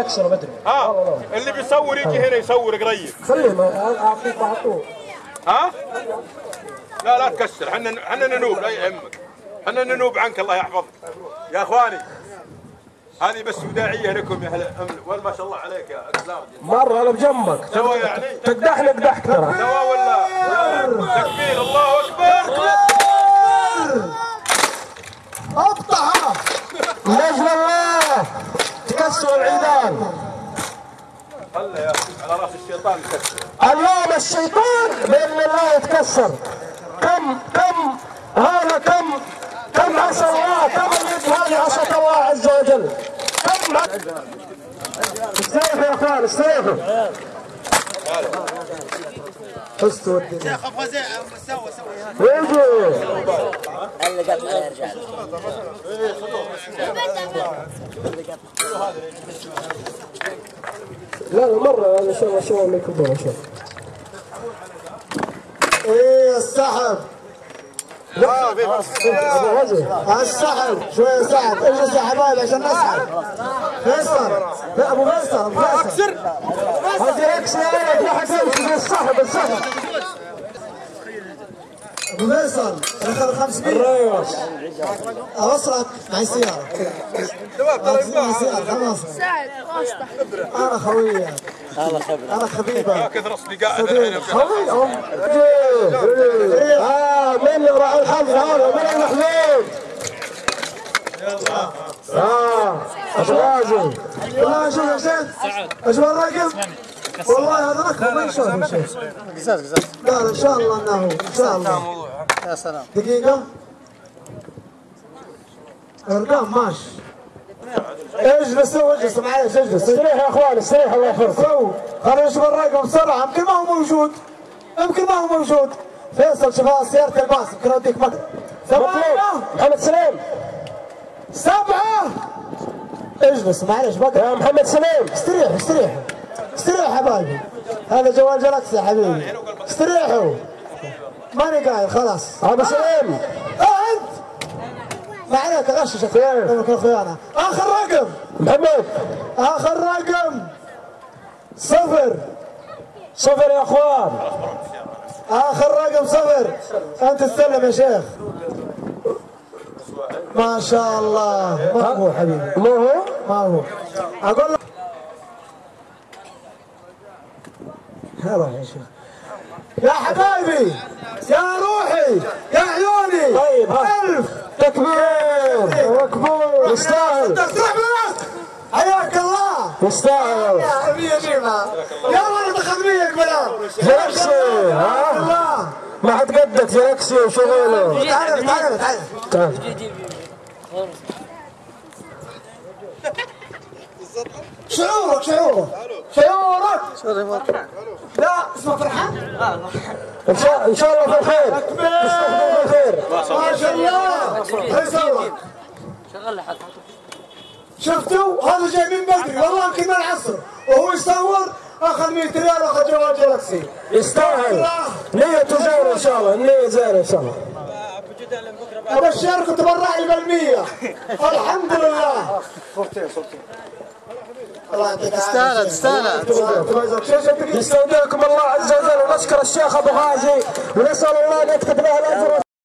يكسر ادري ها اللي بيصور يجي هنا يصور قريب. خليه اعطيك طول ها؟ لا لا تكسر. حنا حنا ننوب لا يهمك. حنا ننوب عنك الله يحفظك. يا أخواني هذه بس وداعية لكم يا أهل وين ما شاء الله عليك يا اسلام مرة أنا بجنبك. يعني تقدح نقدح ترى. سوا ولا تكبير الله اكبر اقطعها نجم الله تكسر العيدان خله يا أخي، على راس الشيطان اليوم الشيطان بإذن الله يتكسر. كم كم هذا كم كم عصى الله كم اليد هذه عصت الله عز وجل؟ كم استريحوا يا أخوان استريحوا فزتوا الدنيا لا لا مرة ان شاء الله شو ان شاء الله إيه السحب. ابو غزي السحب شوية سحب اجلس يا حبايبي عشان نسحب فيصل لا ابو فيصل فيصل هذه إكس يا يمشي السحب السحب ابو فيصل اخر 500 الريوس اوصلك معي سيارة معي سيارة خلاص سعد واسطة أنا خبره أنا حبيبك كثر اصدقائنا الحين خوي ام آه من راح الحظ هذا من المحمود آه ابو غازي والله شوف يا شيخ إيش الرقم. والله هذا رقم ما يشوف يا شيخ لا لا إن شاء الله إنه إن شاء الله. يا سلام. دقيقة. أرقام ماشي اجلس اجلس معلش اجلس استريح يا إخوان استريح الله يحفظكم so خلينا نشوف الرقم بسرعة. يمكن ما هو موجود. يمكن ما هو موجود. فيصل شوف سيارة الباص. يمكن أوديك مطلوب. ثمانية محمد سليم. سبعة اجلس معلش بقى. يا محمد سليم. استريح استريح استريح يا حبايبي. هذا جوال Galaxy يا حبيبي. استريحوا. ماني قايل خلاص. ابو سليم. آه أنت. ما عليك اغششك خيانة. آخر رقم. محمد. آخر رقم. صفر. صفر يا أخوان. آخر رقم صفر. أنت تسلم يا شيخ. ما شاء الله. ما هو حبيبي؟ مو هو؟ ما هو. أقول لك. هلا يا شيخ. يا حبايبي يا روحي يا عيوني. طيب ألف. تكبير. مقبول يستاهل حياك الله. يستاهل يا حبيبي يا ولد خدميك بلا جلسي ها؟ الله. ما حد قدك جلسي وشغله تعال تعال تعال تعال شعورك شعورك. شعورك. لا اسمه فرحان إن شاء إن شاء الله في الخير تستقبل بالخير. ما شاء الله. يسوق شغل. لحد شفتوا؟ هذا جاي من بدري. والله يمكن من العصر. وهو يصور أخذ 100 ريال وأخذ جوال جالكسي. يستاهل. نيته زينة إن شاء الله. النية زينة إن شاء الله. ابشركم تبرع لي بالمية. الحمد لله. صورتين صورتين الله يعطيك تستاهل تستاهل يستودعكم الله عز وجل ونشكر الشيخ أبو غازي ونسأل الله أن يكتب له الأجر